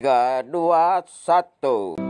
tiga dua satu.